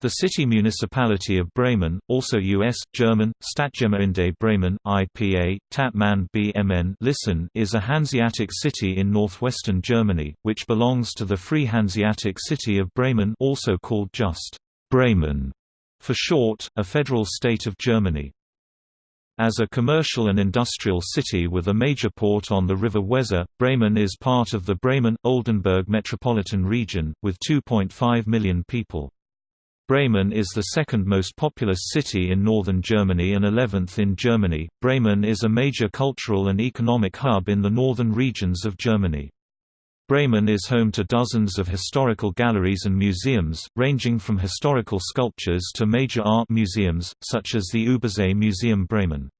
The city municipality of Bremen, also U.S. German Stadtgemeinde Bremen (IPA: Tatman BMN) Listen, is a Hanseatic city in northwestern Germany, which belongs to the Free Hanseatic City of Bremen, also called just Bremen for short, a federal state of Germany. As a commercial and industrial city with a major port on the river Weser, Bremen is part of the Bremen-Oldenburg metropolitan region, with 2.5 million people. Bremen is the second most populous city in northern Germany and 11th in Germany. Bremen is a major cultural and economic hub in the northern regions of Germany. Bremen is home to dozens of historical galleries and museums, ranging from historical sculptures to major art museums, such as the Übersee Museum Bremen.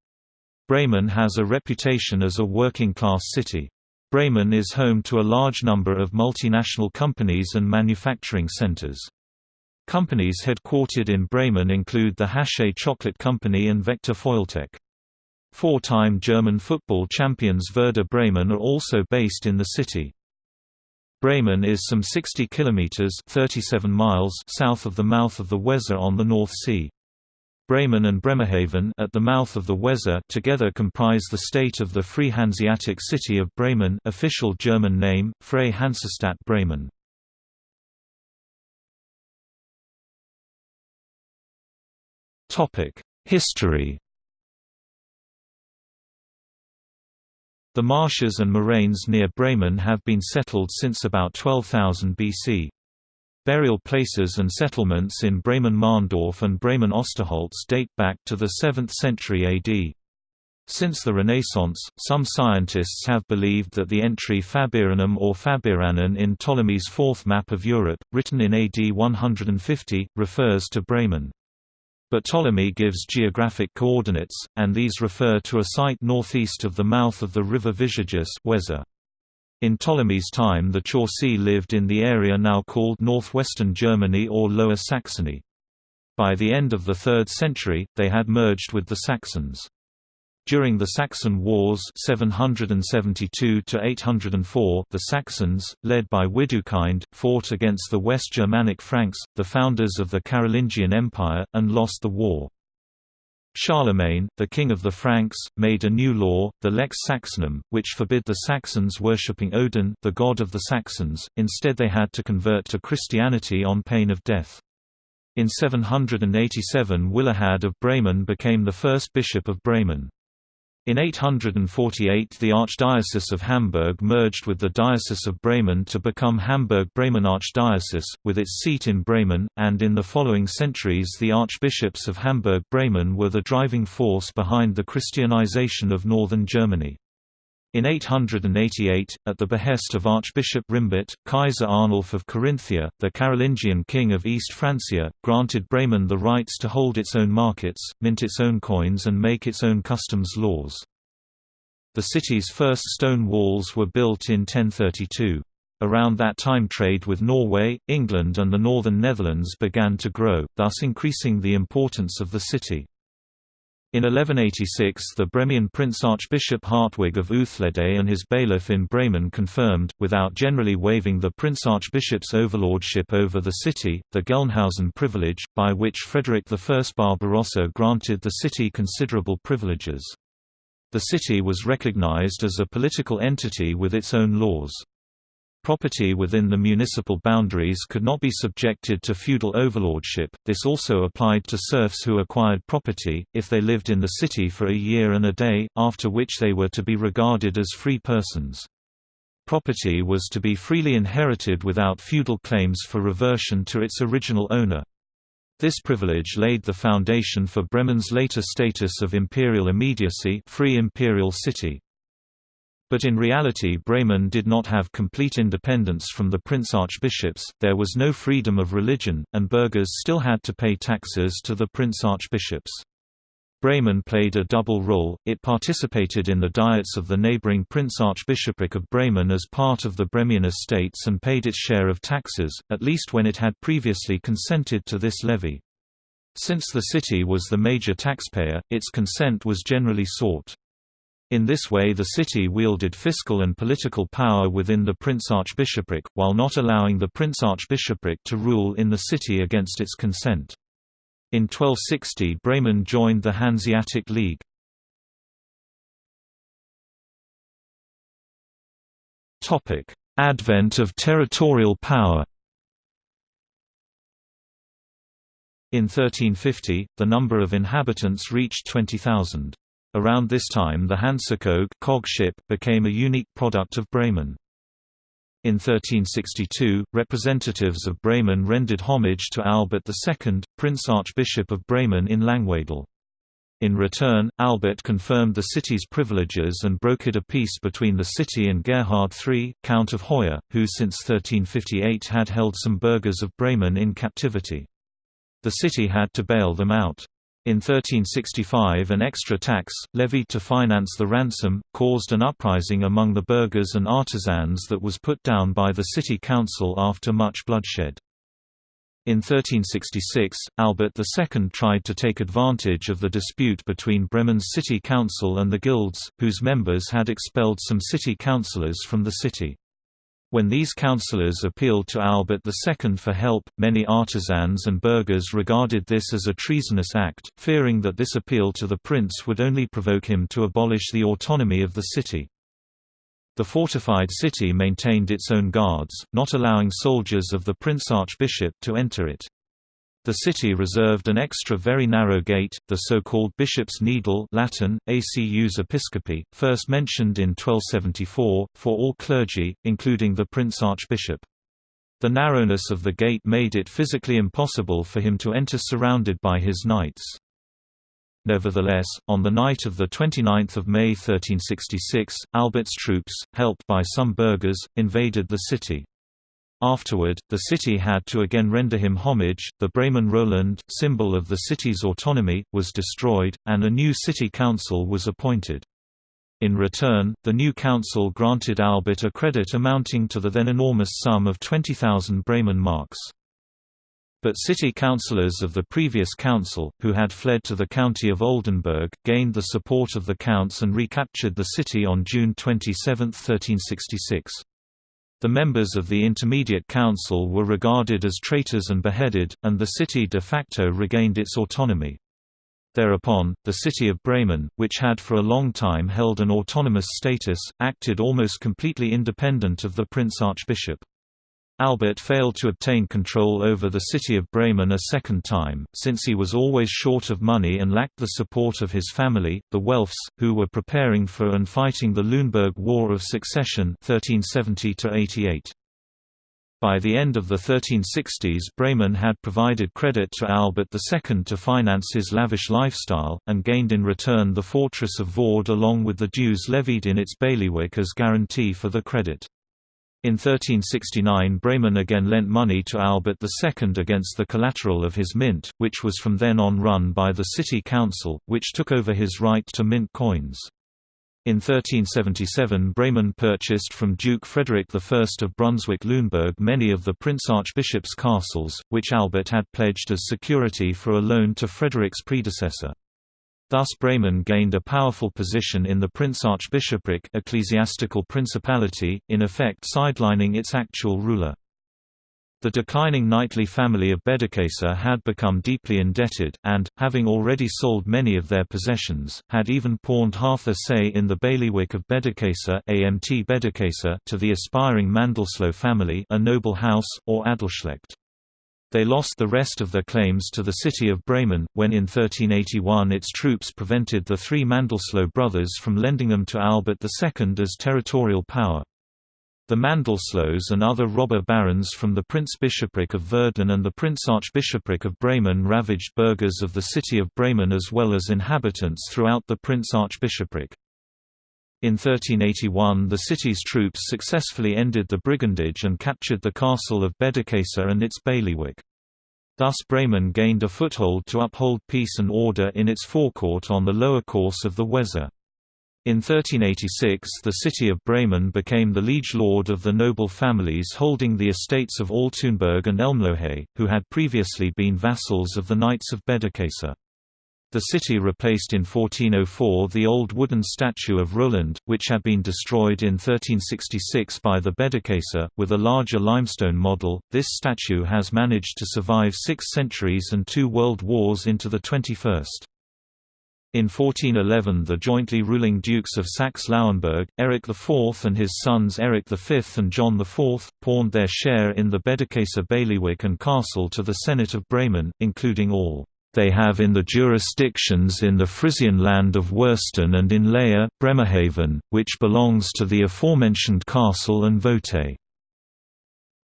Bremen has a reputation as a working-class city. Bremen is home to a large number of multinational companies and manufacturing centers. Companies headquartered in Bremen include the Hachez Chocolate Company and Vector Foiltec. Four-time German football champions Werder Bremen are also based in the city. Bremen is some 60 kilometers (37 miles) south of the mouth of the Weser on the North Sea. Bremen and Bremerhaven at the mouth of the Weser together comprise the state of the Free Hanseatic City of Bremen, official German name Freie Hansestadt Bremen. History The marshes and moraines near Bremen have been settled since about 12,000 BC. Burial places and settlements in Bremen-Mahndorf and Bremen-Osterholz date back to the 7th century AD. Since the Renaissance, some scientists have believed that the entry Fabiranum or Fabiranen in Ptolemy's fourth map of Europe, written in AD 150, refers to Bremen. But Ptolemy gives geographic coordinates, and these refer to a site northeast of the mouth of the river Visurgis Weser. In Ptolemy's time the Chauci lived in the area now called northwestern Germany or Lower Saxony. By the end of the 3rd century, they had merged with the Saxons. During the Saxon Wars 772 the Saxons, led by Widukind, fought against the West Germanic Franks, the founders of the Carolingian Empire, and lost the war. Charlemagne, the king of the Franks, made a new law, the Lex Saxonum, which forbid the Saxons worshipping Odin, the god of the Saxons, instead they had to convert to Christianity on pain of death. In 787 Willehad of Bremen became the first bishop of Bremen. In 848 the Archdiocese of Hamburg merged with the Diocese of Bremen to become Hamburg-Bremen Archdiocese, with its seat in Bremen, and in the following centuries the archbishops of Hamburg-Bremen were the driving force behind the Christianization of northern Germany. In 888, at the behest of Archbishop Rimbert, Kaiser Arnulf of Carinthia, the Carolingian king of East Francia, granted Bremen the rights to hold its own markets, mint its own coins and make its own customs laws. The city's first stone walls were built in 1032. Around that time trade with Norway, England and the northern Netherlands began to grow, thus increasing the importance of the city. In 1186 the Bremian Prince Archbishop Hartwig of Uthlede and his bailiff in Bremen confirmed, without generally waiving the Prince Archbishop's overlordship over the city, the Gelnhausen privilege, by which Frederick I Barbarossa granted the city considerable privileges. The city was recognized as a political entity with its own laws. Property within the municipal boundaries could not be subjected to feudal overlordship, this also applied to serfs who acquired property, if they lived in the city for a year and a day, after which they were to be regarded as free persons. Property was to be freely inherited without feudal claims for reversion to its original owner. This privilege laid the foundation for Bremen's later status of imperial immediacy free imperial city. But in reality Bremen did not have complete independence from the prince-archbishops, there was no freedom of religion, and burghers still had to pay taxes to the prince-archbishops. Bremen played a double role, it participated in the diets of the neighboring Prince-Archbishopric of Bremen as part of the Bremian estates and paid its share of taxes, at least when it had previously consented to this levy. Since the city was the major taxpayer, its consent was generally sought. In this way the city wielded fiscal and political power within the prince-archbishopric, while not allowing the prince-archbishopric to rule in the city against its consent. In 1260 Bremen joined the Hanseatic League. Advent of territorial power In 1350, the number of inhabitants reached 20,000. Around this time the Hansekog cog ship became a unique product of Bremen. In 1362, representatives of Bremen rendered homage to Albert II, Prince Archbishop of Bremen in Langwedel. In return, Albert confirmed the city's privileges and brokered a peace between the city and Gerhard III, Count of Hoya, who since 1358 had held some burghers of Bremen in captivity. The city had to bail them out. In 1365 an extra tax, levied to finance the ransom, caused an uprising among the burghers and artisans that was put down by the city council after much bloodshed. In 1366, Albert II tried to take advantage of the dispute between Bremen's city council and the guilds, whose members had expelled some city councillors from the city. When these councillors appealed to Albert II for help, many artisans and burghers regarded this as a treasonous act, fearing that this appeal to the prince would only provoke him to abolish the autonomy of the city. The fortified city maintained its own guards, not allowing soldiers of the prince-archbishop to enter it. The city reserved an extra very narrow gate, the so-called Bishop's Needle Latin, Acus Episcopi, first mentioned in 1274, for all clergy, including the Prince Archbishop. The narrowness of the gate made it physically impossible for him to enter surrounded by his knights. Nevertheless, on the night of 29 May 1366, Albert's troops, helped by some burghers, invaded the city. Afterward, the city had to again render him homage. The Bremen Roland, symbol of the city's autonomy, was destroyed, and a new city council was appointed. In return, the new council granted Albert a credit amounting to the then enormous sum of 20,000 Bremen marks. But city councillors of the previous council, who had fled to the county of Oldenburg, gained the support of the counts and recaptured the city on June 27, 1366. The members of the Intermediate Council were regarded as traitors and beheaded, and the city de facto regained its autonomy. Thereupon, the city of Bremen, which had for a long time held an autonomous status, acted almost completely independent of the Prince-Archbishop. Albert failed to obtain control over the city of Bremen a second time, since he was always short of money and lacked the support of his family, the Welfs, who were preparing for and fighting the Luneburg War of Succession 1370 -88. By the end of the 1360s Bremen had provided credit to Albert II to finance his lavish lifestyle, and gained in return the fortress of Vorde along with the dues levied in its bailiwick as guarantee for the credit. In 1369 Bremen again lent money to Albert II against the collateral of his mint, which was from then on run by the city council, which took over his right to mint coins. In 1377 Bremen purchased from Duke Frederick I of Brunswick-Luneburg many of the Prince-Archbishop's castles, which Albert had pledged as security for a loan to Frederick's predecessor. Thus Bremen gained a powerful position in the prince-archbishopric ecclesiastical principality, in effect sidelining its actual ruler. The declining knightly family of Bederkesa had become deeply indebted, and, having already sold many of their possessions, had even pawned half a say in the bailiwick of Bederkesa to the aspiring Mandelsloh family a noble house, or Adelsschlecht. They lost the rest of their claims to the city of Bremen, when in 1381 its troops prevented the three Mandelsloh brothers from lending them to Albert II as territorial power. The Mandelslohs and other robber barons from the Prince-Bishopric of Verden and the Prince-Archbishopric of Bremen ravaged burghers of the city of Bremen as well as inhabitants throughout the Prince-Archbishopric. In 1381 the city's troops successfully ended the brigandage and captured the castle of Bederkesa and its bailiwick. Thus Bremen gained a foothold to uphold peace and order in its forecourt on the lower course of the Weser. In 1386 the city of Bremen became the liege lord of the noble families holding the estates of Altenburg and Elmlohe, who had previously been vassals of the Knights of Bedikäser. The city replaced in 1404 the old wooden statue of Roland, which had been destroyed in 1366 by the Bederkesa, with a larger limestone model. This statue has managed to survive six centuries and two world wars into the 21st. In 1411 the jointly ruling Dukes of Saxe-Lauenburg, Eric IV and his sons Eric V and John IV, pawned their share in the Bederkesa bailiwick and castle to the Senate of Bremen, including all they have in the jurisdictions in the Frisian land of Wursten and in Lehe, Bremerhaven, which belongs to the aforementioned castle and vote.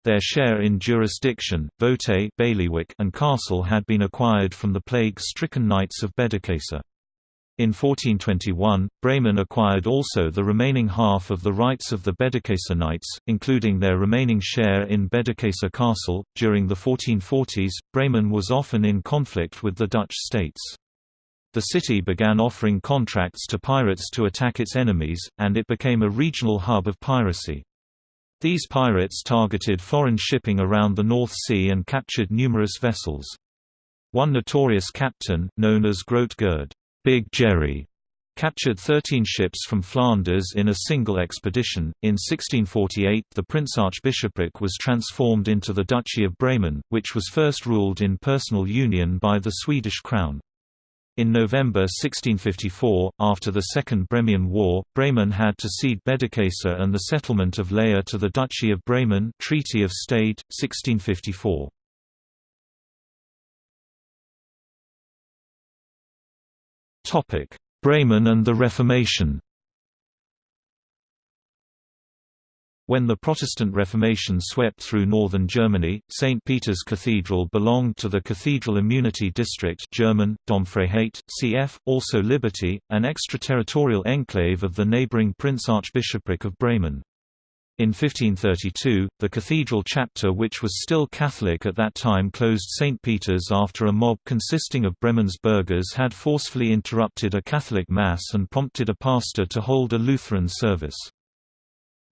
Their share in jurisdiction, vote and castle had been acquired from the plague-stricken knights of Bederkesa. In 1421, Bremen acquired also the remaining half of the rights of the Bederkesa Knights, including their remaining share in Bederkesa Castle. During the 1440s, Bremen was often in conflict with the Dutch states. The city began offering contracts to pirates to attack its enemies, and it became a regional hub of piracy. These pirates targeted foreign shipping around the North Sea and captured numerous vessels. One notorious captain, known as Groot Gerd Big Jerry captured 13 ships from Flanders in a single expedition. In 1648, the Prince-Archbishopric was transformed into the Duchy of Bremen, which was first ruled in personal union by the Swedish crown. In November 1654, after the Second Bremian War, Bremen had to cede Bederkesa and the settlement of Lehe to the Duchy of Bremen Treaty of Stade, 1654. Topic: Bremen and the Reformation. When the Protestant Reformation swept through northern Germany, St. Peter's Cathedral belonged to the Cathedral Immunity District German, Domfreiheit, cf. also Liberty, an extraterritorial enclave of the neighboring Prince Archbishopric of Bremen. In 1532, the cathedral chapter which was still Catholic at that time closed St. Peter's after a mob consisting of Bremen's burghers had forcefully interrupted a Catholic Mass and prompted a pastor to hold a Lutheran service.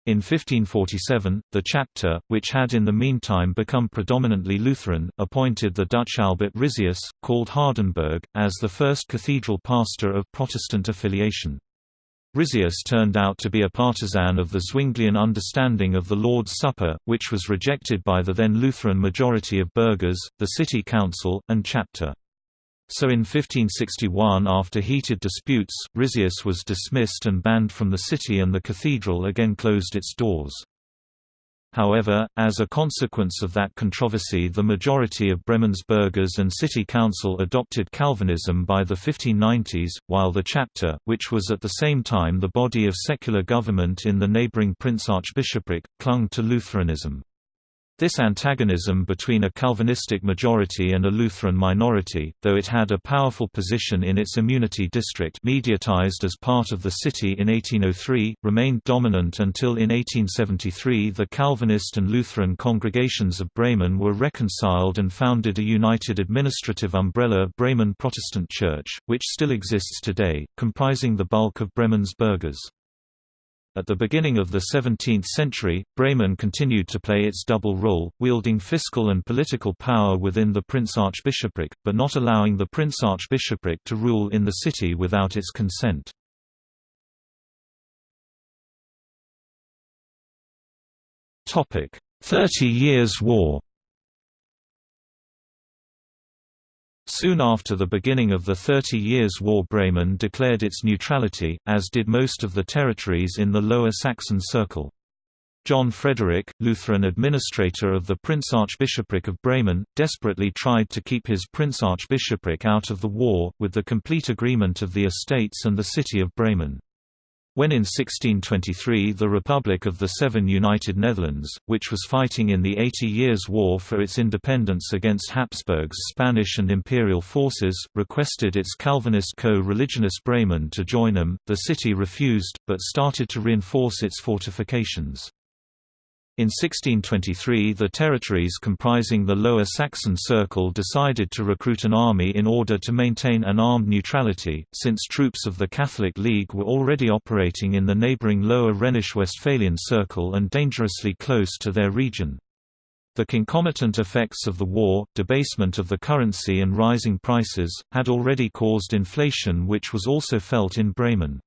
In 1547, the chapter, which had in the meantime become predominantly Lutheran, appointed the Dutch Albert Rizaeus, called Hardenberg, as the first cathedral pastor of Protestant affiliation. Rizaeus turned out to be a partisan of the Zwinglian understanding of the Lord's Supper, which was rejected by the then Lutheran majority of burghers, the city council, and chapter. So in 1561 after heated disputes, Rizaeus was dismissed and banned from the city and the cathedral again closed its doors. However, as a consequence of that controversy the majority of Bremen's burghers and city council adopted Calvinism by the 1590s, while the chapter, which was at the same time the body of secular government in the neighboring Prince Archbishopric, clung to Lutheranism. This antagonism between a Calvinistic majority and a Lutheran minority, though it had a powerful position in its immunity district mediatized as part of the city in 1803, remained dominant until in 1873 the Calvinist and Lutheran congregations of Bremen were reconciled and founded a united administrative umbrella Bremen Protestant Church, which still exists today, comprising the bulk of Bremen's burghers. At the beginning of the 17th century, Bremen continued to play its double role, wielding fiscal and political power within the Prince-Archbishopric, but not allowing the Prince-Archbishopric to rule in the city without its consent. Thirty Years' War Soon after the beginning of the Thirty Years' War Bremen declared its neutrality, as did most of the territories in the Lower Saxon Circle. John Frederick, Lutheran administrator of the Prince Archbishopric of Bremen, desperately tried to keep his Prince Archbishopric out of the war, with the complete agreement of the estates and the city of Bremen. When in 1623 the Republic of the Seven United Netherlands, which was fighting in the Eighty Years' War for its independence against Habsburg's Spanish and imperial forces, requested its Calvinist co-religionist Bremen to join them, the city refused, but started to reinforce its fortifications. In 1623 the territories comprising the Lower Saxon Circle decided to recruit an army in order to maintain an armed neutrality, since troops of the Catholic League were already operating in the neighbouring Lower Rhenish-Westphalian Circle and dangerously close to their region. The concomitant effects of the war, debasement of the currency and rising prices, had already caused inflation which was also felt in Bremen.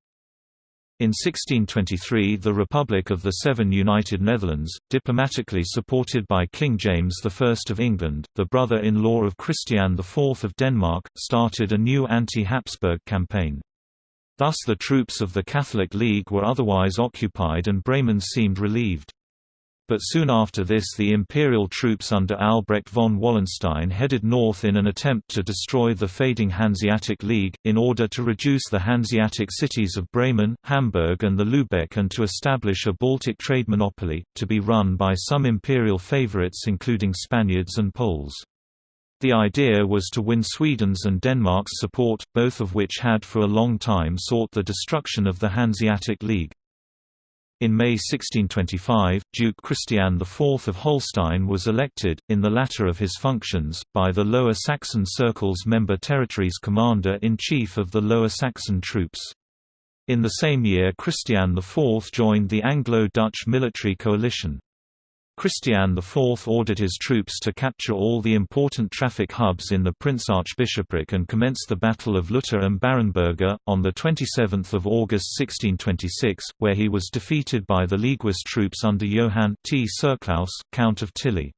In 1623 the Republic of the Seven United Netherlands, diplomatically supported by King James I of England, the brother-in-law of Christian IV of Denmark, started a new anti-Habsburg campaign. Thus the troops of the Catholic League were otherwise occupied and Bremen seemed relieved. But soon after this the imperial troops under Albrecht von Wallenstein headed north in an attempt to destroy the fading Hanseatic League, in order to reduce the Hanseatic cities of Bremen, Hamburg and the Lübeck and to establish a Baltic trade monopoly, to be run by some imperial favorites including Spaniards and Poles. The idea was to win Sweden's and Denmark's support, both of which had for a long time sought the destruction of the Hanseatic League. In May 1625, Duke Christian IV of Holstein was elected, in the latter of his functions, by the Lower Saxon Circle's member territories commander-in-chief of the Lower Saxon troops. In the same year Christian IV joined the Anglo-Dutch military coalition. Christian IV ordered his troops to capture all the important traffic hubs in the Prince Archbishopric and commenced the Battle of Lutter and Barenberge, on 27 August 1626, where he was defeated by the Leaguist troops under Johann T'Serclaes, Count of Tilly.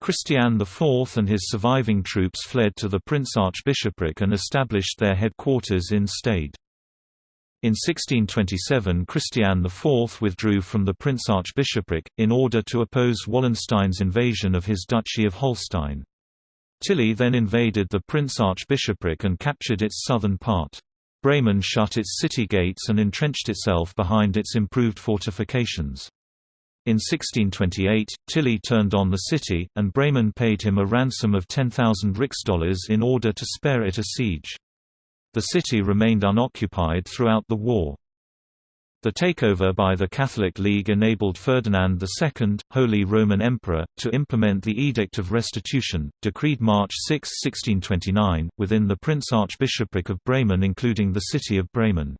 Christian IV and his surviving troops fled to the Prince Archbishopric and established their headquarters in Stade. In 1627 Christian IV withdrew from the Prince Archbishopric, in order to oppose Wallenstein's invasion of his Duchy of Holstein. Tilly then invaded the Prince Archbishopric and captured its southern part. Bremen shut its city gates and entrenched itself behind its improved fortifications. In 1628, Tilly turned on the city, and Bremen paid him a ransom of 10,000 rixdollars in order to spare it a siege. The city remained unoccupied throughout the war. The takeover by the Catholic League enabled Ferdinand II, Holy Roman Emperor, to implement the Edict of Restitution, decreed March 6, 1629, within the Prince Archbishopric of Bremen including the city of Bremen.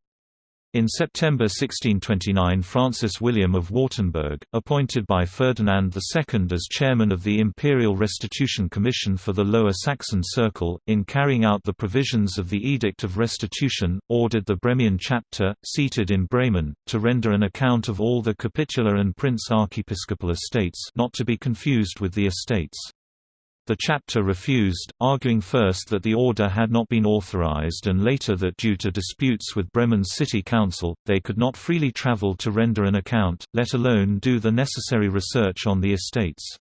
In September 1629 Francis William of Wartenberg, appointed by Ferdinand II as chairman of the Imperial Restitution Commission for the Lower Saxon Circle, in carrying out the provisions of the Edict of Restitution, ordered the Bremian chapter, seated in Bremen, to render an account of all the capitular and prince archiepiscopal estates not to be confused with the estates. The chapter refused, arguing first that the order had not been authorized and later that due to disputes with Bremen's city council, they could not freely travel to render an account, let alone do the necessary research on the estates.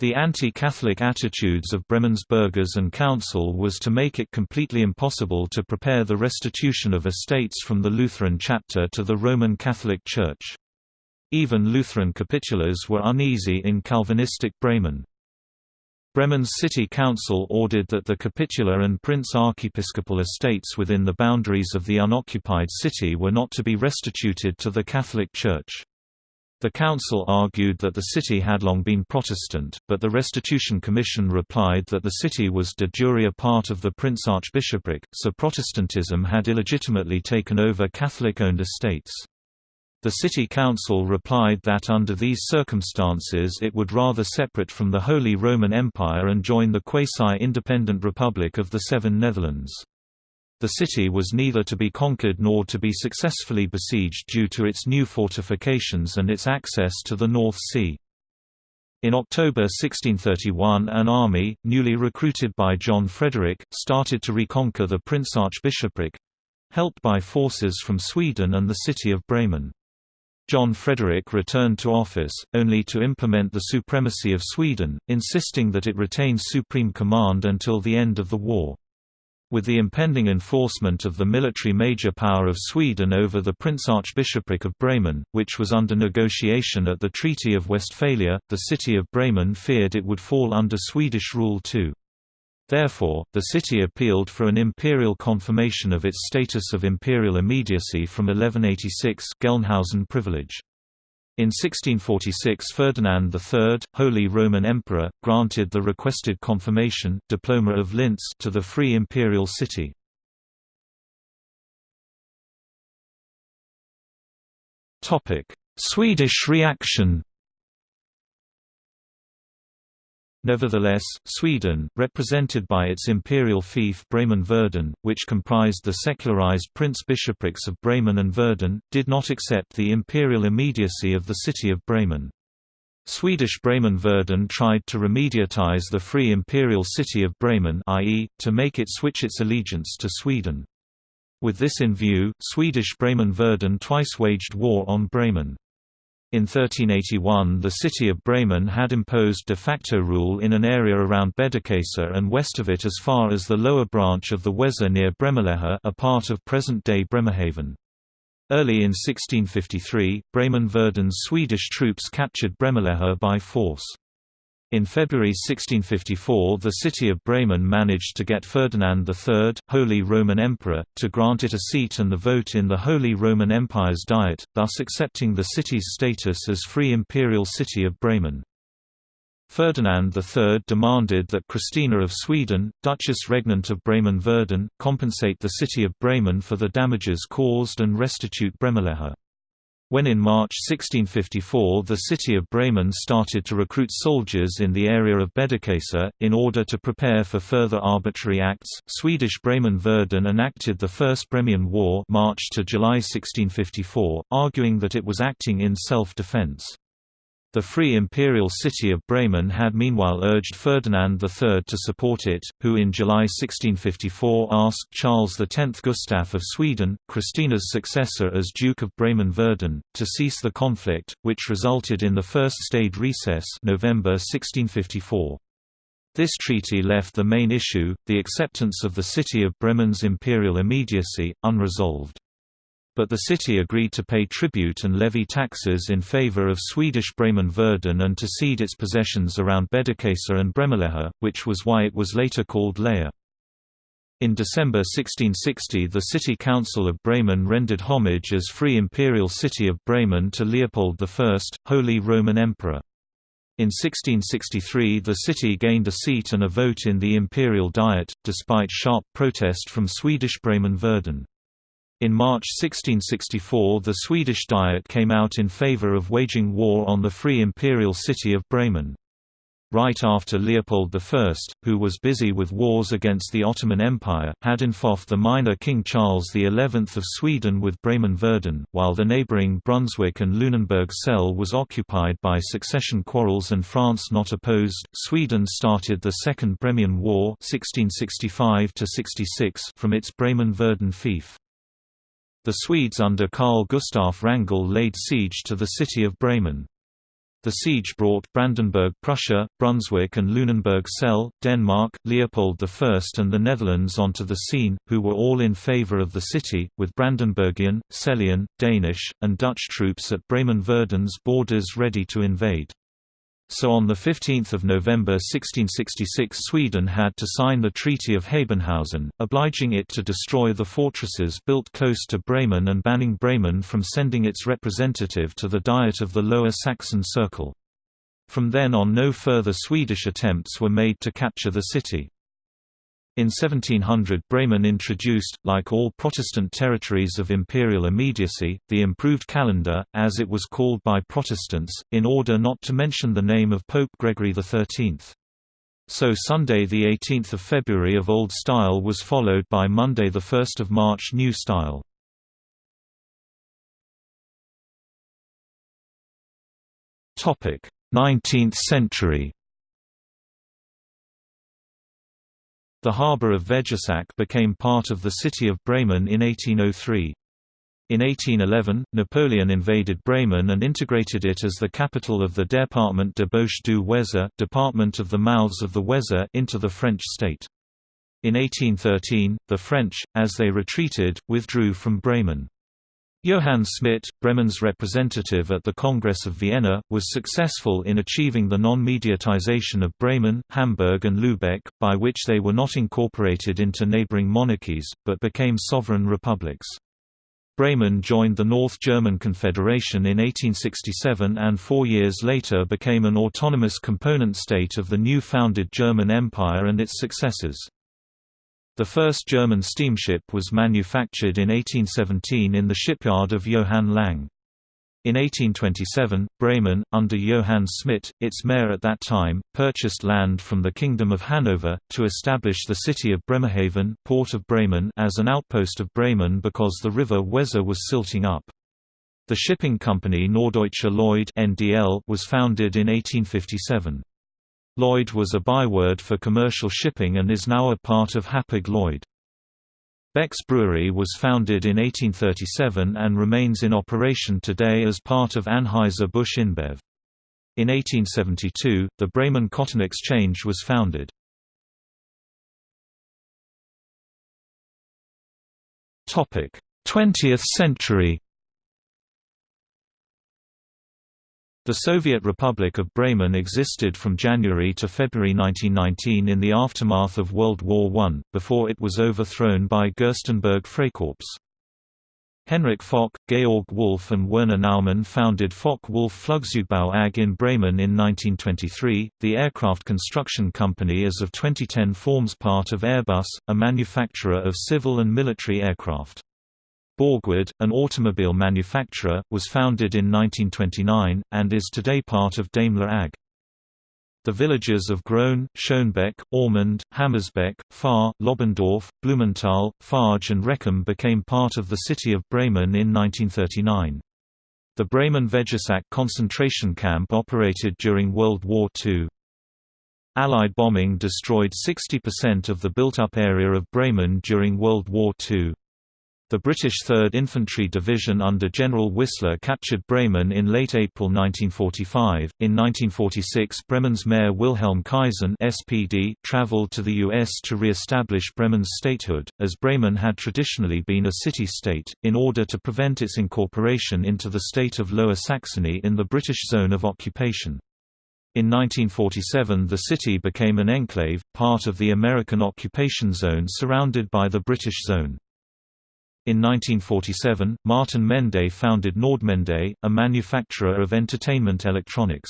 The anti-Catholic attitudes of Bremen's burghers and council was to make it completely impossible to prepare the restitution of estates from the Lutheran chapter to the Roman Catholic Church. Even Lutheran capitulars were uneasy in Calvinistic Bremen. Bremen's city council ordered that the capitular and prince archiepiscopal estates within the boundaries of the unoccupied city were not to be restituted to the Catholic Church. The council argued that the city had long been Protestant, but the Restitution Commission replied that the city was de jure a part of the Prince Archbishopric, so Protestantism had illegitimately taken over Catholic-owned estates. The city council replied that under these circumstances it would rather separate from the Holy Roman Empire and join the quasi-independent Republic of the Seven Netherlands. The city was neither to be conquered nor to be successfully besieged due to its new fortifications and its access to the North Sea. In October 1631 an army, newly recruited by John Frederick, started to reconquer the Prince Archbishopric—helped by forces from Sweden and the city of Bremen. John Frederick returned to office, only to implement the supremacy of Sweden, insisting that it retains supreme command until the end of the war. With the impending enforcement of the military major power of Sweden over the Prince Archbishopric of Bremen, which was under negotiation at the Treaty of Westphalia, the city of Bremen feared it would fall under Swedish rule too. Therefore, the city appealed for an imperial confirmation of its status of imperial immediacy from 1186 Gelnhausen privilege. In 1646 Ferdinand III, Holy Roman Emperor, granted the requested confirmation diploma of Linz to the free imperial city. Swedish reaction Nevertheless, Sweden, represented by its imperial fief Bremen-Verden, which comprised the secularized prince-bishoprics of Bremen and Verden, did not accept the imperial immediacy of the city of Bremen. Swedish Bremen-Verden tried to remediatize the free imperial city of Bremen i.e., to make it switch its allegiance to Sweden. With this in view, Swedish Bremen-Verden twice waged war on Bremen. In 1381 the city of Bremen had imposed de facto rule in an area around Bederkesa and west of it as far as the lower branch of the Weser near Bremerlehe a part of present-day Bremerhaven. Early in 1653, Bremen-Verden's Swedish troops captured Bremerlehe by force. In February 1654 the city of Bremen managed to get Ferdinand III, Holy Roman Emperor, to grant it a seat and the vote in the Holy Roman Empire's Diet, thus accepting the city's status as Free Imperial City of Bremen. Ferdinand III demanded that Christina of Sweden, Duchess Regnant of Bremen-Verden, compensate the city of Bremen for the damages caused and restitute Bremerlehe. When in March 1654 the city of Bremen started to recruit soldiers in the area of Bederkesa, in order to prepare for further arbitrary acts, Swedish Bremen-Verden enacted the First Bremian War March to July 1654, arguing that it was acting in self-defense. The Free Imperial City of Bremen had meanwhile urged Ferdinand III to support it, who in July 1654 asked Charles X Gustaf of Sweden, Christina's successor as Duke of Bremen-Verden, to cease the conflict, which resulted in the First State Recess November 1654. This treaty left the main issue, the acceptance of the city of Bremen's imperial immediacy, unresolved but the city agreed to pay tribute and levy taxes in favor of Swedish Bremen-Verden and to cede its possessions around Bederkesa and Bremerlehe, which was why it was later called Lehe. In December 1660 the City Council of Bremen rendered homage as Free Imperial City of Bremen to Leopold I, Holy Roman Emperor. In 1663 the city gained a seat and a vote in the Imperial Diet, despite sharp protest from Swedish Bremen-Verden. In March 1664 the Swedish Diet came out in favor of waging war on the free imperial city of Bremen. Right after Leopold I, who was busy with wars against the Ottoman Empire, had involved the minor King Charles XI of Sweden with Bremen-Verden, while the neighbouring Brunswick and Lunenburg Celle was occupied by succession quarrels and France not opposed, Sweden started the Second Bremian War 1665 from its Bremen-Verden fief. The Swedes under Carl Gustaf Wrangel laid siege to the city of Bremen. The siege brought Brandenburg Prussia, Brunswick and Lunenburg Celle, Denmark, Leopold I and the Netherlands onto the scene, who were all in favour of the city, with Brandenburgian, Cellian, Danish, and Dutch troops at Bremen-Verden's borders ready to invade. So on 15 November 1666 Sweden had to sign the Treaty of Habenhausen, obliging it to destroy the fortresses built close to Bremen and banning Bremen from sending its representative to the Diet of the Lower Saxon Circle. From then on no further Swedish attempts were made to capture the city. In 1700 Bremen introduced, like all Protestant territories of imperial immediacy, the improved calendar, as it was called by Protestants, in order not to mention the name of Pope Gregory XIII. So Sunday 18 February of Old Style was followed by Monday 1 March New Style. Topic: 19th century. The harbour of Vegesack became part of the city of Bremen in 1803. In 1811, Napoleon invaded Bremen and integrated it as the capital of the Département de Bouches du Weser Department of the Mouths of the Weser into the French state. In 1813, the French, as they retreated, withdrew from Bremen. Johann Schmidt, Bremen's representative at the Congress of Vienna, was successful in achieving the non-mediatization of Bremen, Hamburg and Lübeck, by which they were not incorporated into neighboring monarchies, but became sovereign republics. Bremen joined the North German Confederation in 1867 and four years later became an autonomous component state of the new founded German Empire and its successors. The first German steamship was manufactured in 1817 in the shipyard of Johann Lang. In 1827, Bremen, under Johann Schmidt, its mayor at that time, purchased land from the Kingdom of Hanover, to establish the city of Bremerhaven port of Bremen as an outpost of Bremen because the river Weser was silting up. The shipping company Norddeutsche Lloyd was founded in 1857. Lloyd was a byword for commercial shipping and is now a part of Hapag-Lloyd. Beck's Brewery was founded in 1837 and remains in operation today as part of Anheuser-Busch InBev. In 1872, the Bremen Cotton Exchange was founded. Topic: 20th century. The Soviet Republic of Bremen existed from January to February 1919 in the aftermath of World War I, before it was overthrown by Gerstenberg Freikorps. Henrich Focke, Georg Wulf and Werner Naumann founded Focke-Wulf Flugzeugbau AG in Bremen in 1923. The aircraft construction company as of 2010 forms part of Airbus, a manufacturer of civil and military aircraft. Borgward, an automobile manufacturer, was founded in 1929, and is today part of Daimler AG. The villages of Grohn, Schönebeck, Aumund, Hammersbeck, Fahr, Lobbendorf, Blumenthal, Farge and Rekum became part of the city of Bremen in 1939. The Bremen Vegesack concentration camp operated during World War II. Allied bombing destroyed 60% of the built-up area of Bremen during World War II. The British 3rd Infantry Division under General Whistler captured Bremen in late April 1945. In 1946, Bremen's Mayor Wilhelm Kaisen (SPD) traveled to the US to re-establish Bremen's statehood, as Bremen had traditionally been a city-state, in order to prevent its incorporation into the state of Lower Saxony in the British zone of occupation. In 1947 the city became an enclave, part of the American occupation zone surrounded by the British zone. In 1947, Martin Mende founded Nordmende, a manufacturer of entertainment electronics.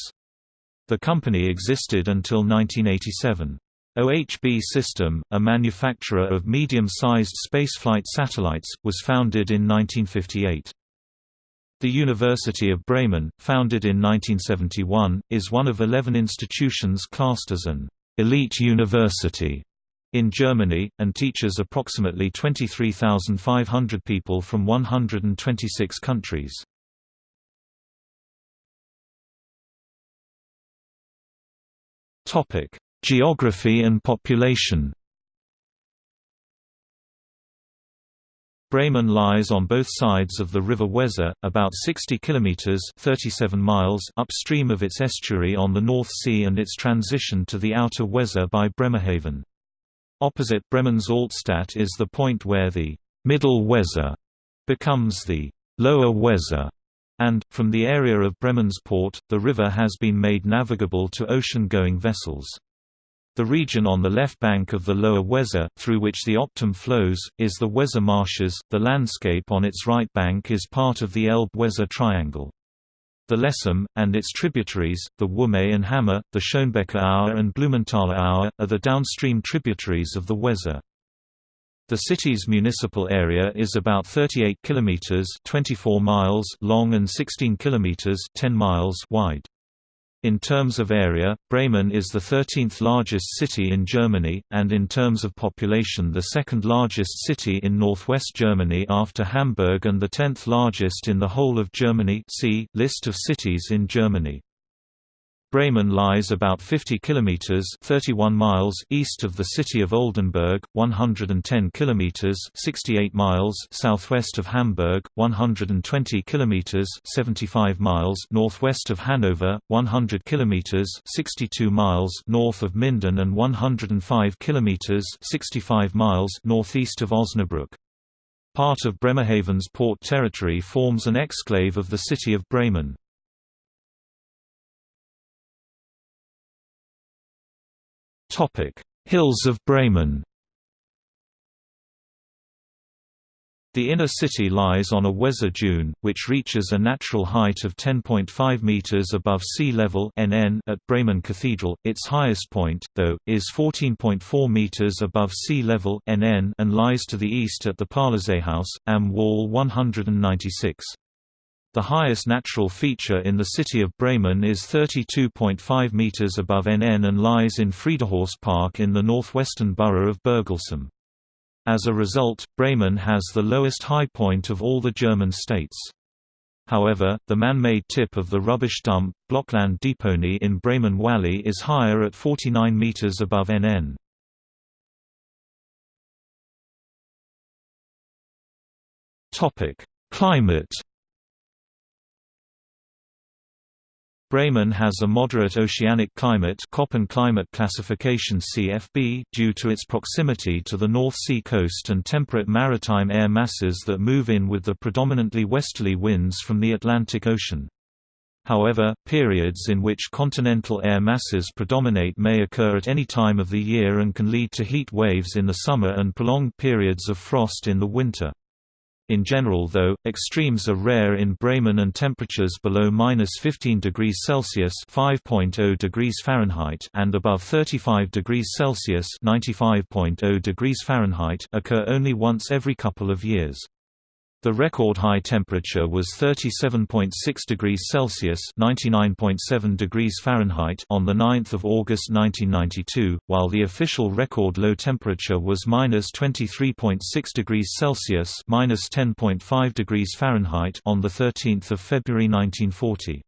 The company existed until 1987. OHB System, a manufacturer of medium-sized spaceflight satellites, was founded in 1958. The University of Bremen, founded in 1971, is one of 11 institutions classed as an elite university in Germany, and teaches approximately 23,500 people from 126 countries. Geography and population Bremen lies on both sides of the River Weser, about 60 kilometers (37 miles) upstream of its estuary on the North Sea and its transition to the outer Weser by Bremerhaven. Opposite Bremen's Altstadt is the point where the Middle Weser becomes the Lower Weser, and, from the area of Bremen's port, the river has been made navigable to ocean-going vessels. The region on the left bank of the Lower Weser, through which the Ochtum flows, is the Weser Marshes. The landscape on its right bank is part of the Elbe-Weser Triangle. The Lesum, and its tributaries, the Wümme and Hammer, the Schönbecker Aue and Blumenthaler Aue, are the downstream tributaries of the Weser. The city's municipal area is about 38 kilometers (24 miles) long and 16 kilometers (10 miles) wide. In terms of area, Bremen is the 13th largest city in Germany, and in terms of population the second largest city in northwest Germany after Hamburg and the 10th largest in the whole of Germany see, List of cities in Germany. Bremen lies about 50 kilometers (31 miles) east of the city of Oldenburg, 110 kilometers (68 miles) southwest of Hamburg, 120 kilometers (75 miles) northwest of Hanover, 100 kilometers (62 miles) north of Minden and 105 kilometers (65 miles) northeast of Osnabrück. Part of Bremerhaven's port territory forms an exclave of the city of Bremen. Hills of Bremen. The inner city lies on a Weser dune, which reaches a natural height of 10.5 meters above sea level (NN) at Bremen Cathedral. Its highest point, though, is 14.4 meters above sea level (NN) and lies to the east at the Parlerseehaus, am Wall 196. The highest natural feature in the city of Bremen is 32.5 meters above NN and lies in Friedehorst Park in the northwestern borough of Burglesum. As a result, Bremen has the lowest high point of all the German states. However, the man-made tip of the rubbish dump, Blockland Deponie in Bremen Valley is higher at 49 meters above NN. Climate Bremen has a moderate oceanic climate Köppen climate classification CFB due to its proximity to the North Sea coast and temperate maritime air masses that move in with the predominantly westerly winds from the Atlantic Ocean. However, periods in which continental air masses predominate may occur at any time of the year and can lead to heat waves in the summer and prolonged periods of frost in the winter. In general though, extremes are rare in Bremen and temperatures below -15 degrees Celsius (5.0 degrees Fahrenheit) and above 35 degrees Celsius (95.0 degrees Fahrenheit) occur only once every couple of years. The record high temperature was 37.6 degrees Celsius (99.7 degrees Fahrenheit) on the 9th of August 1992, while the official record low temperature was -23.6 degrees Celsius (-10.5 degrees Fahrenheit) on the 13th of February 1940.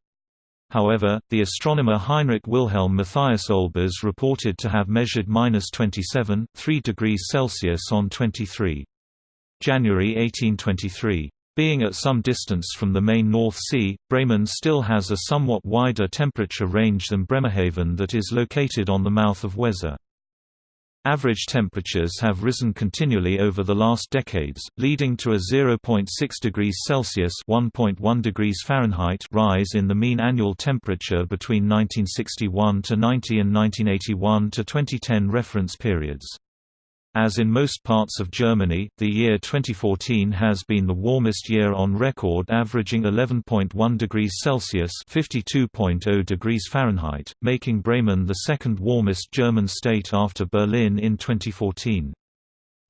However, the astronomer Heinrich Wilhelm Matthias Olbers reported to have measured -27.3 degrees Celsius on 23. January 1823. Being at some distance from the main North Sea, Bremen still has a somewhat wider temperature range than Bremerhaven that is located on the mouth of Weser. Average temperatures have risen continually over the last decades, leading to a 0.6 degrees Celsius (1.1 degrees Fahrenheit) rise in the mean annual temperature between 1961 to 90 and 1981 to 2010 reference periods. As in most parts of Germany, the year 2014 has been the warmest year on record averaging 11.1 degrees Celsius (52.0 degrees Fahrenheit), making Bremen the second warmest German state after Berlin in 2014.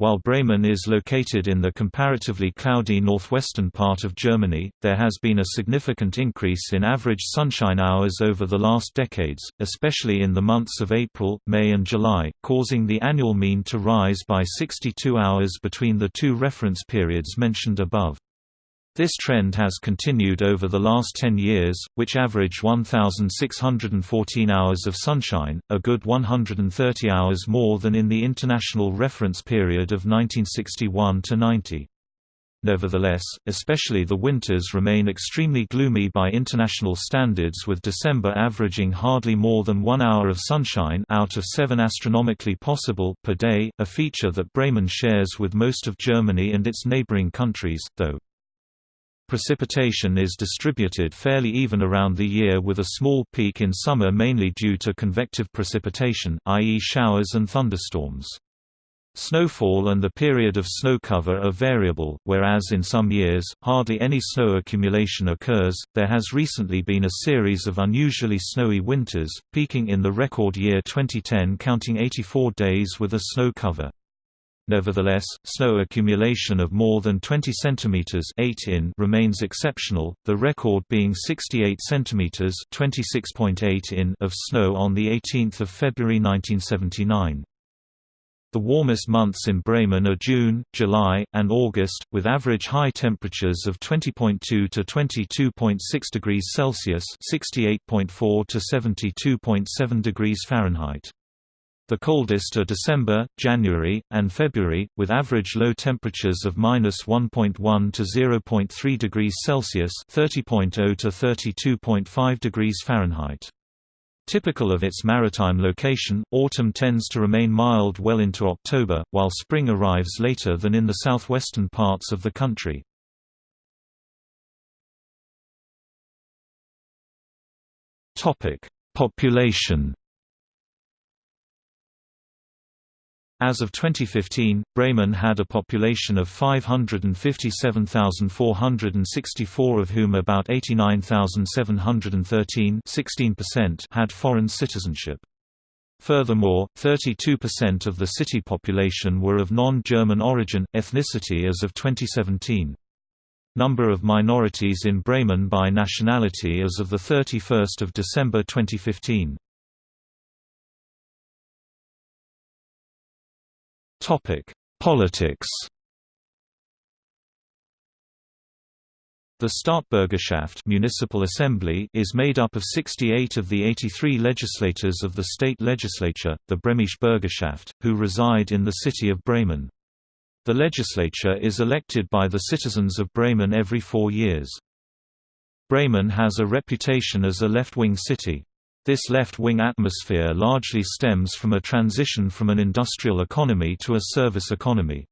While Bremen is located in the comparatively cloudy northwestern part of Germany, there has been a significant increase in average sunshine hours over the last decades, especially in the months of April, May and July, causing the annual mean to rise by 62 hours between the two reference periods mentioned above. This trend has continued over the last 10 years, which average 1,614 hours of sunshine, a good 130 hours more than in the international reference period of 1961 to 90. Nevertheless, especially the winters remain extremely gloomy by international standards with December averaging hardly more than one hour of sunshine out of seven astronomically possible per day, a feature that Bremen shares with most of Germany and its neighboring countries, though Precipitation is distributed fairly even around the year with a small peak in summer mainly due to convective precipitation, i.e. showers and thunderstorms. Snowfall and the period of snow cover are variable, whereas in some years, hardly any snow accumulation occurs. There has recently been a series of unusually snowy winters, peaking in the record year 2010 counting 84 days with a snow cover. Nevertheless, snow accumulation of more than 20 cm 8 in remains exceptional, the record being 68 cm 26.8 in of snow on 18 February 1979. The warmest months in Bremen are June, July, and August, with average high temperatures of 20.2 to 22.6 degrees Celsius (68.4 to 72.7 degrees Fahrenheit). The coldest are December, January, and February, with average low temperatures of -1.1 to 0.3 degrees Celsius (30.0 to 32.5 degrees Fahrenheit). Typical of its maritime location, autumn tends to remain mild well into October, while spring arrives later than in the southwestern parts of the country. Population As of 2015, Bremen had a population of 557,464 of whom about 89,713 had foreign citizenship. Furthermore, 32% of the city population were of non-German origin, ethnicity as of 2017. Number of minorities in Bremen by nationality as of 31 December 2015 Politics The Stadtbürgerschaft municipal assembly is made up of 68 of the 83 legislators of the state legislature, the Bremische Bürgerschaft, who reside in the city of Bremen. The legislature is elected by the citizens of Bremen every four years. Bremen has a reputation as a left-wing city. This left-wing atmosphere largely stems from a transition from an industrial economy to a service economy.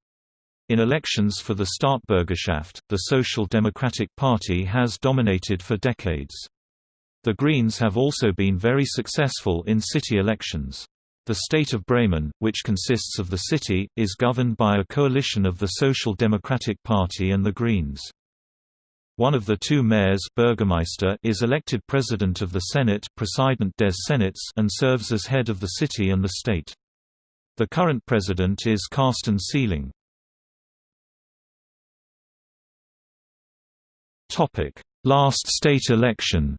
In elections for the Stadtbürgerschaft, the Social Democratic Party has dominated for decades. The Greens have also been very successful in city elections. The state of Bremen, which consists of the city, is governed by a coalition of the Social Democratic Party and the Greens. One of the two mayors Bürgermeister is elected president of the Senate President des Senats and serves as head of the city and the state. The current president is Carsten Sieling. Last state election.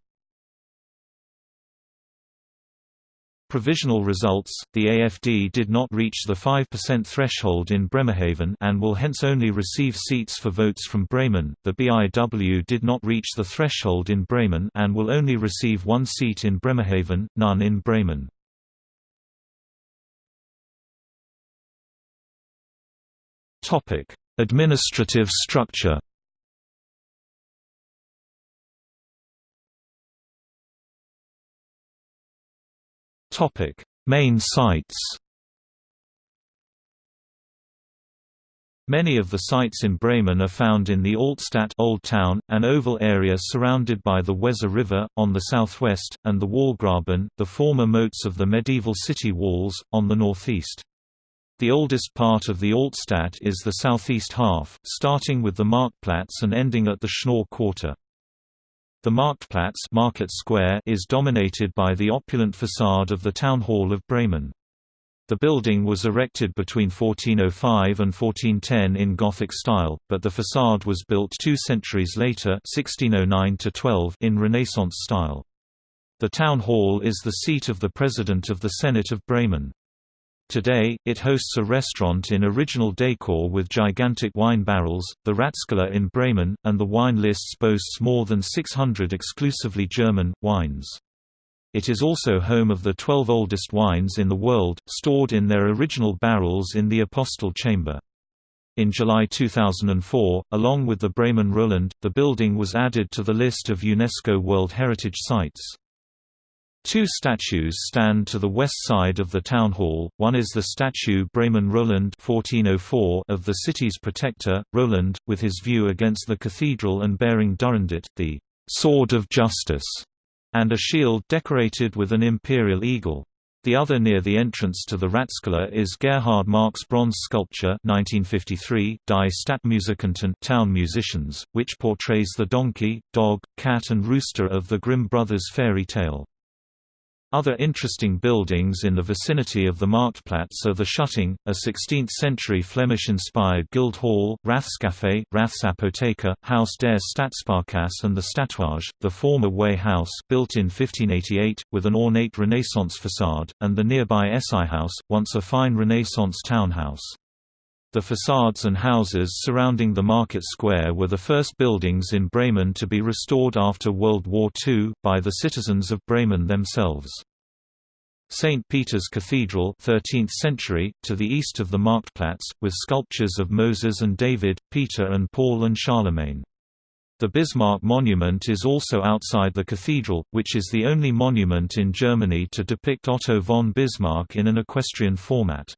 Provisional results: The AFD did not reach the 5% threshold in Bremerhaven and will hence only receive seats for votes from Bremen. The BIW did not reach the threshold in Bremen and will only receive one seat in Bremerhaven, none in Bremen. Administrative structure. Topic: Main sites. Many of the sites in Bremen are found in the Altstadt Old Town, an oval area surrounded by the Weser River, on the southwest, and the Wallgraben, the former moats of the medieval city walls, on the northeast. The oldest part of the Altstadt is the southeast half, starting with the Marktplatz and ending at the Schnoor Quarter. The Marktplatz Market Square is dominated by the opulent facade of the Town Hall of Bremen. The building was erected between 1405 and 1410 in Gothic style, but the facade was built two centuries later 1609 in Renaissance style. The Town Hall is the seat of the President of the Senate of Bremen. Today, it hosts a restaurant in original decor with gigantic wine barrels, the Ratskeller in Bremen, and the wine lists boasts more than 600 exclusively German, wines. It is also home of the 12 oldest wines in the world, stored in their original barrels in the Apostel Chamber. In July 2004, along with the Bremen Roland, the building was added to the list of UNESCO World Heritage Sites. Two statues stand to the west side of the town hall, one is the statue Bremen Roland 1404 of the city's protector, Roland, with his view against the cathedral and bearing Durandit, the «sword of justice», and a shield decorated with an imperial eagle. The other near the entrance to the Ratskeller is Gerhard Marcks' bronze sculpture 1953, Die Stadtmusikanten town musicians, which portrays the donkey, dog, cat and rooster of the Grimm brothers fairy tale. Other interesting buildings in the vicinity of the Marktplatz are the Schutting, a 16th-century Flemish-inspired guild hall, Rathscafé, Rathsapotheke, Haus der Stadtsparkasse and the Stadtwaage, the former Way House built in 1588, with an ornate Renaissance facade, and the nearby Essighaus, once a fine Renaissance townhouse. The facades and houses surrounding the market square were the first buildings in Bremen to be restored after World War II, by the citizens of Bremen themselves. St. Peter's Cathedral 13th century, to the east of the Marktplatz, with sculptures of Moses and David, Peter and Paul and Charlemagne. The Bismarck Monument is also outside the cathedral, which is the only monument in Germany to depict Otto von Bismarck in an equestrian format.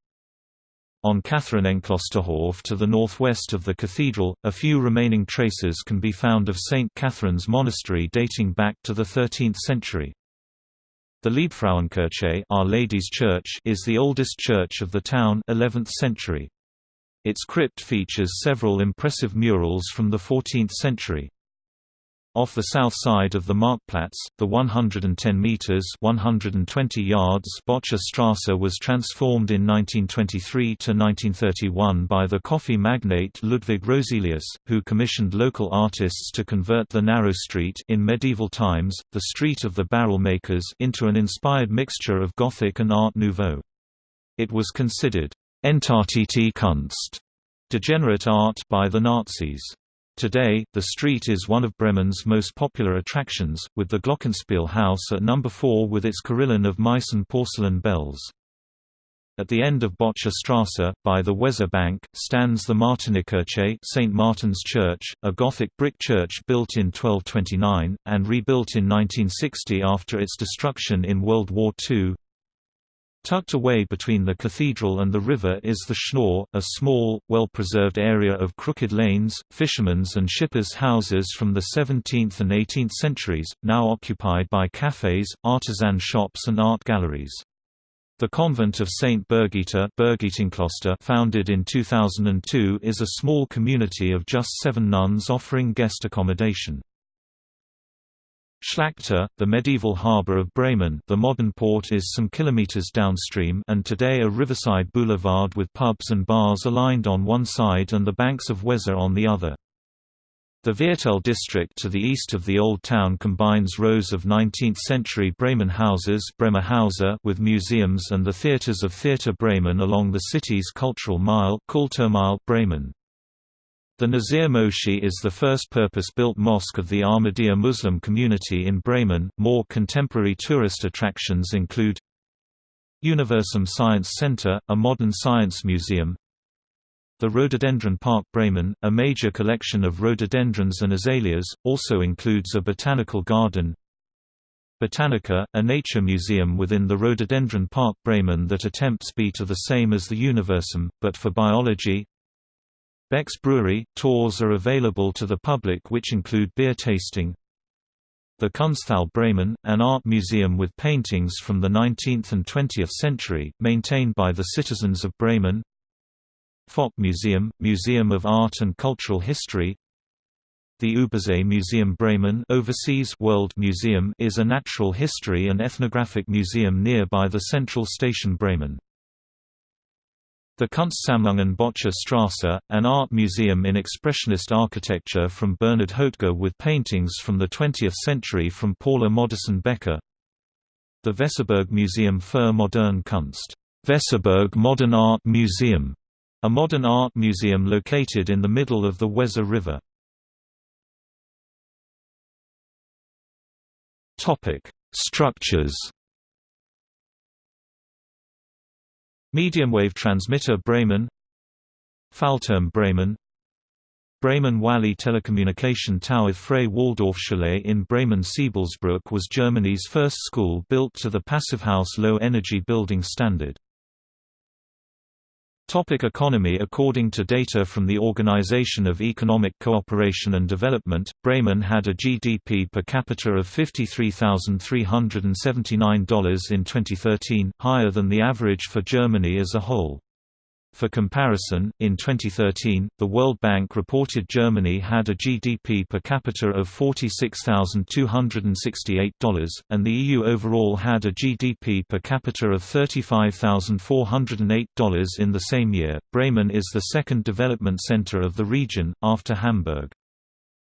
On Katharinenklosterhof to the northwest of the cathedral, a few remaining traces can be found of St. Catherine's Monastery dating back to the 13th century. The Liebfrauenkirche Our Lady's Church is the oldest church of the town 11th century. Its crypt features several impressive murals from the 14th century. Off the south side of the Marktplatz, the 110 meters (120 yards) Böttcher Strasse was transformed in 1923 to 1931 by the coffee magnate Ludwig Roselius, who commissioned local artists to convert the narrow street in medieval times, the Street of the Barrel Makers, into an inspired mixture of Gothic and Art Nouveau. It was considered Entartete Kunst, degenerate art by the Nazis. Today, the street is one of Bremen's most popular attractions, with the Glockenspiel House at number 4 with its carillon of Meissen porcelain bells. At the end of Böttcher Strasse, by the Weser Bank, stands the Martinikirche St. Martin's Church, a Gothic brick church built in 1229, and rebuilt in 1960 after its destruction in World War II. Tucked away between the cathedral and the river is the Schnoor, a small, well-preserved area of crooked lanes, fishermen's and shippers' houses from the 17th and 18th centuries, now occupied by cafes, artisan shops and art galleries. The convent of St. Birgitta founded in 2002 is a small community of just seven nuns offering guest accommodation. Schlachte, the medieval harbour of Bremen the modern port is some kilometres downstream and today a riverside boulevard with pubs and bars aligned on one side and the banks of Weser on the other. The Viertel district to the east of the Old Town combines rows of 19th-century Bremen houses with museums and the theatres of Theater Bremen along the city's cultural mile Bremen. The Nasir Moshi is the first purpose-built mosque of the Ahmadiyya Muslim community in Bremen. More contemporary tourist attractions include Universum Science Center, a modern science museum. The Rhododendron Park Bremen, a major collection of rhododendrons and azaleas, also includes a botanical garden. Botanika, a nature museum within the Rhododendron Park Bremen that attempts to be to the same as the Universum, but for biology, Beck's Brewery – Tours are available to the public which include beer tasting The Kunsthalle Bremen, an art museum with paintings from the 19th and 20th century, maintained by the citizens of Bremen Focke Museum – Museum of Art and Cultural History the Übersee Museum Bremen Overseas World Museum is a natural history and ethnographic museum nearby the central station Bremen. The Kunstsammlungen Böttcher Strasse, an art museum in expressionist architecture from Bernhard Hoetger with paintings from the 20th century from Paula Modersohn Becker. The Weserburg Museum für Moderne Kunst Weserburg Modern Art Museum, a modern art museum located in the middle of the Weser River. Structures Mediumwave transmitter Bremen Fallturm Bremen Bremen Valley Telecommunication Tower Frei Waldorfschule in Bremen-Sebaldsbrück was Germany's first school built to the Passivhaus low-energy building standard. Topic economy According to data from the Organization of Economic Cooperation and Development, Bremen had a GDP per capita of $53,379 in 2013, higher than the average for Germany as a whole. For comparison, in 2013, the World Bank reported Germany had a GDP per capita of $46,268, and the EU overall had a GDP per capita of $35,408 in the same year. Bremen is the second development center of the region, after Hamburg.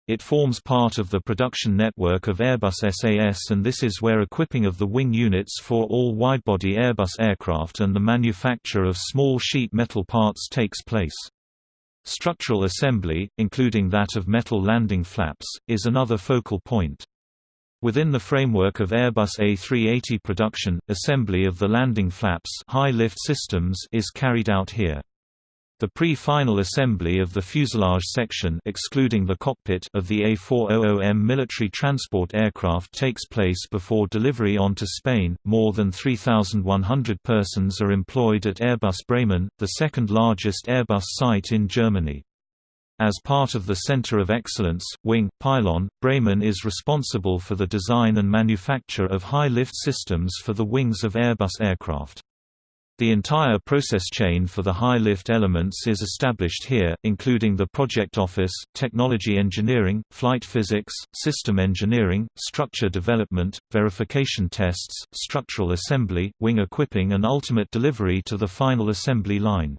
It forms part of the production network of Airbus SAS and this is where equipping of the wing units for all widebody Airbus aircraft and the manufacture of small sheet metal parts takes place. Structural assembly, including that of metal landing flaps, is another focal point. Within the framework of Airbus A380 production, assembly of the landing flaps high lift systems is carried out here. The pre-final assembly of the fuselage section excluding the cockpit of the A400M military transport aircraft takes place before delivery onto Spain. More than 3,100 persons are employed at Airbus Bremen, the second largest Airbus site in Germany. As part of the Center of Excellence, Wing, Pylon, Bremen is responsible for the design and manufacture of high-lift systems for the wings of Airbus aircraft. The entire process chain for the high-lift elements is established here, including the project office, technology engineering, flight physics, system engineering, structure development, verification tests, structural assembly, wing equipping and ultimate delivery to the final assembly line.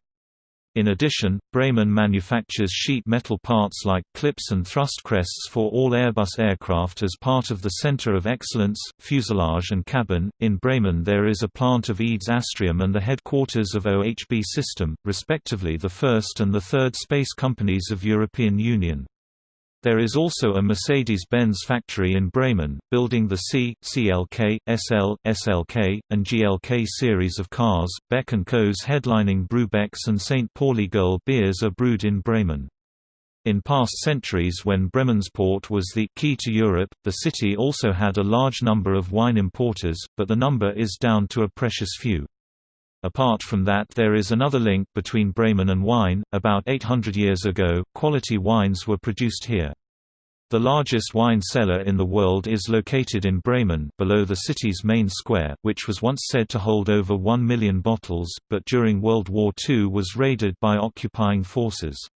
In addition, Bremen manufactures sheet metal parts like clips and thrust crests for all Airbus aircraft as part of the Center of Excellence, Fuselage and Cabin. In Bremen, there is a plant of EADS Astrium and the headquarters of OHB System, respectively the first and the third space companies of European Union. There is also a Mercedes-Benz factory in Bremen, building the C, CLK, SL, SLK, and GLK series of cars. Beck & Co.'s headlining Brewbecks and St. Pauli Girl beers are brewed in Bremen. In past centuries when Bremensport was the key to Europe, the city also had a large number of wine importers, but the number is down to a precious few. Apart from that there is another link between Bremen and wine, about 800 years ago, quality wines were produced here. The largest wine cellar in the world is located in Bremen below the city's main square, which was once said to hold over 1 million bottles, but during World War II was raided by occupying forces.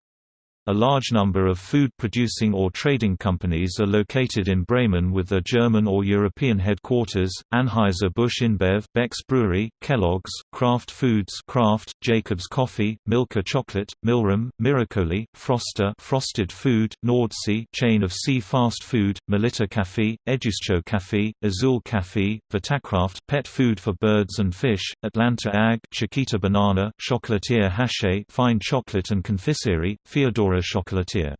A large number of food-producing or trading companies are located in Bremen with their German or European headquarters, Anheuser-Busch InBev, Beck's Brewery, Kellogg's, Kraft Foods Kraft, Jacobs Coffee, Milka Chocolate, Milram, Miracoli, Frosta Frosted Food, Nordsee chain of sea fast food, Melitta Café, Eduscho Café, Azul Café, Vitakraft pet food for birds and fish, Atlanta Ag Chiquita Banana, Chocolatier Hachez fine chocolate and confiserie, Feodora Chocolatier.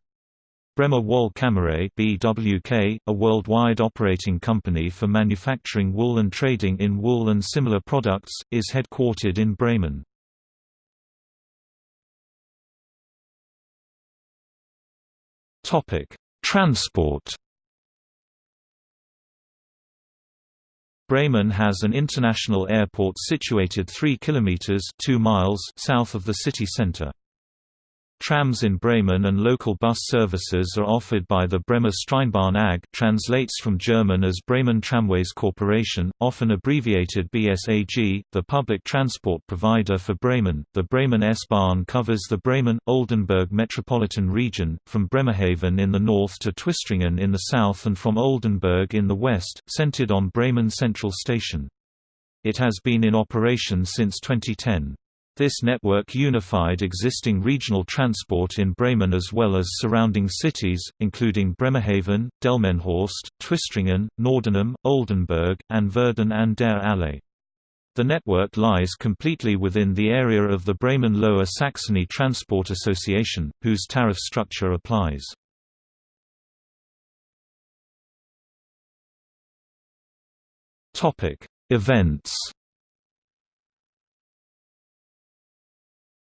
Bremer Woll Kammerei BWK, a worldwide operating company for manufacturing wool and trading in wool and similar products, is headquartered in Bremen. Topic: Transport. Bremen has an international airport situated 3 kilometers 2 miles south of the city center. Trams in Bremen and local bus services are offered by the Bremer Straßenbahn AG translates from German as Bremen Tramways Corporation, often abbreviated BSAG, the public transport provider for Bremen. The Bremen S-Bahn covers the Bremen-Oldenburg metropolitan region, from Bremerhaven in the north to Twistringen in the south and from Oldenburg in the west, centered on Bremen Central Station. It has been in operation since 2010. This network unified existing regional transport in Bremen as well as surrounding cities, including Bremerhaven, Delmenhorst, Twistringen, Nordenham, Oldenburg, and Verden an der Aller. The network lies completely within the area of the Bremen Lower Saxony Transport Association, whose tariff structure applies. Events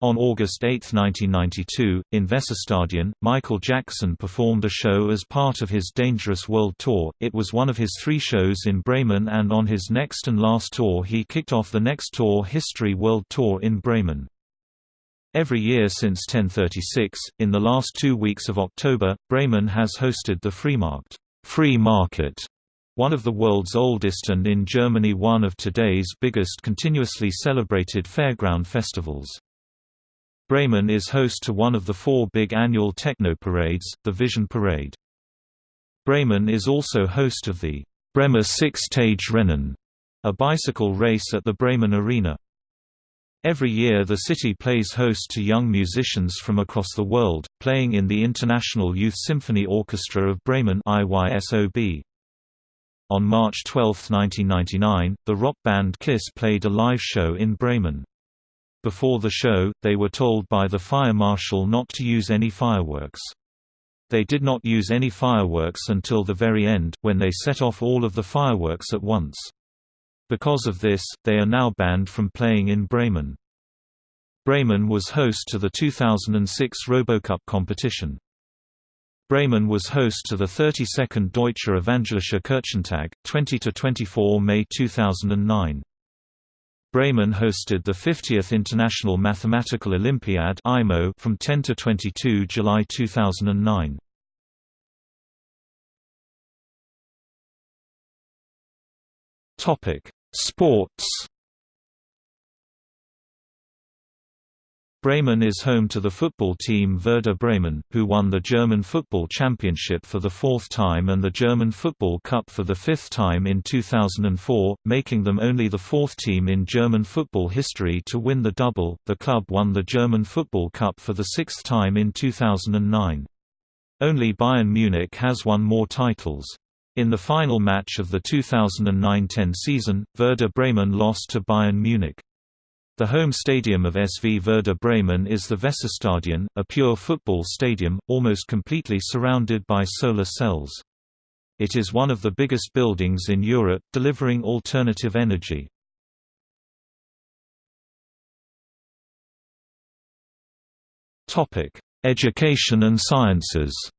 On August 8, 1992, in Weserstadion, Michael Jackson performed a show as part of his Dangerous World Tour. It was one of his three shows in Bremen, and on his next and last tour, he kicked off the Next Tour History World Tour in Bremen. Every year since 1036, in the last two weeks of October, Bremen has hosted the Freimarkt, free market, one of the world's oldest and in Germany one of today's biggest continuously celebrated fairground festivals. Bremen is host to one of the four big annual techno parades, the Vision Parade. Bremen is also host of the Bremer Six-Tage Rennen, a bicycle race at the Bremen Arena. Every year the city plays host to young musicians from across the world, playing in the International Youth Symphony Orchestra of Bremen IYSOB. On March 12, 1999, the rock band Kiss played a live show in Bremen. Before the show, they were told by the fire marshal not to use any fireworks. They did not use any fireworks until the very end, when they set off all of the fireworks at once. Because of this, they are now banned from playing in Bremen. Bremen was host to the 2006 Robocup competition. Bremen was host to the 32nd Deutsche Evangelische Kirchentag, 20–24 May 2009. Bremen hosted the 50th International Mathematical Olympiad (IMO) from 10 to 22 July 2009. Topic: Sports. Bremen is home to the football team Werder Bremen, who won the German Football Championship for the fourth time and the German Football Cup for the fifth time in 2004, making them only the fourth team in German football history to win the double. The club won the German Football Cup for the sixth time in 2009. Only Bayern Munich has won more titles. In the final match of the 2009–10 season, Werder Bremen lost to Bayern Munich. The home stadium of SV Werder Bremen is the Weserstadion, a pure football stadium, almost completely surrounded by solar cells. It is one of the biggest buildings in Europe, delivering alternative energy. Education and sciences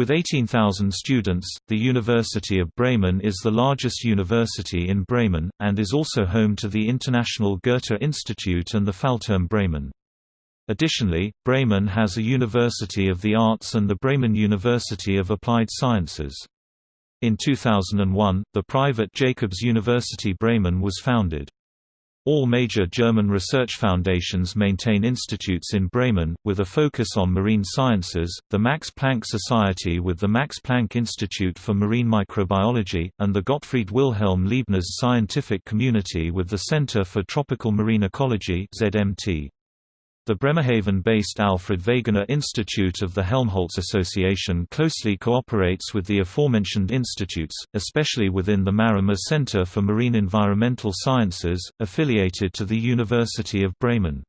With 18,000 students, the University of Bremen is the largest university in Bremen, and is also home to the International Goethe Institute and the Fallturm Bremen. Additionally, Bremen has a University of the Arts and the Bremen University of Applied Sciences. In 2001, the private Jacobs University Bremen was founded. All major German research foundations maintain institutes in Bremen, with a focus on marine sciences, the Max Planck Society with the Max Planck Institute for Marine Microbiology, and the Gottfried Wilhelm Leibniz Scientific Community with the Center for Tropical Marine Ecology ZMT. The Bremerhaven-based Alfred Wegener Institute of the Helmholtz Association closely cooperates with the aforementioned institutes, especially within the MARUM Center for Marine Environmental Sciences, affiliated to the University of Bremen.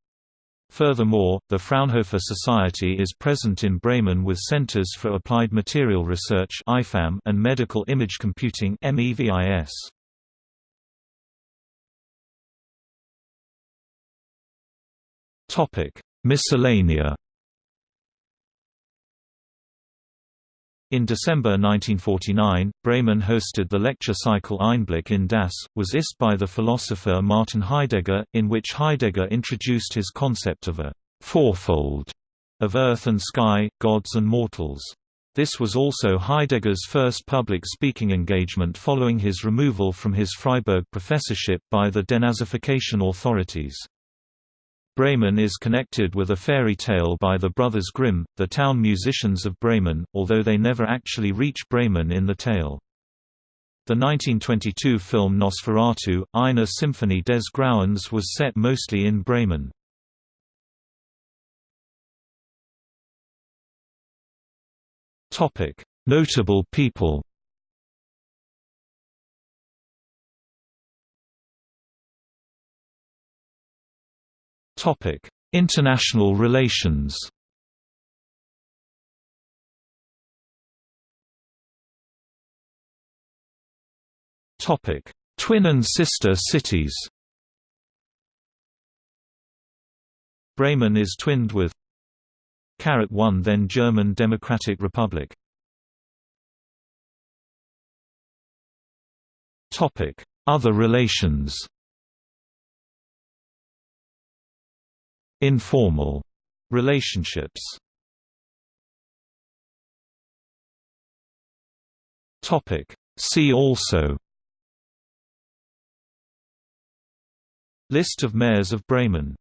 Furthermore, the Fraunhofer Society is present in Bremen with Centers for Applied Material Research and Medical Image Computing MEVIS. Topic: Miscellanea. In December 1949, Bremen hosted the lecture cycle Einblick in das, was ist by the philosopher Martin Heidegger, in which Heidegger introduced his concept of a fourfold of earth and sky, gods and mortals. This was also Heidegger's first public speaking engagement following his removal from his Freiburg professorship by the denazification authorities. Bremen is connected with a fairy tale by the Brothers Grimm, the town musicians of Bremen, although they never actually reach Bremen in the tale. The 1922 film Nosferatu, Eine Symphonie des Grauens was set mostly in Bremen. Notable people International relations. Topic: Twin and sister cities. Bremen is twinned with Carrot 1 then German Democratic Republic. Topic: Other relations. Informal relationships. Topic. See also List of mayors of Bremen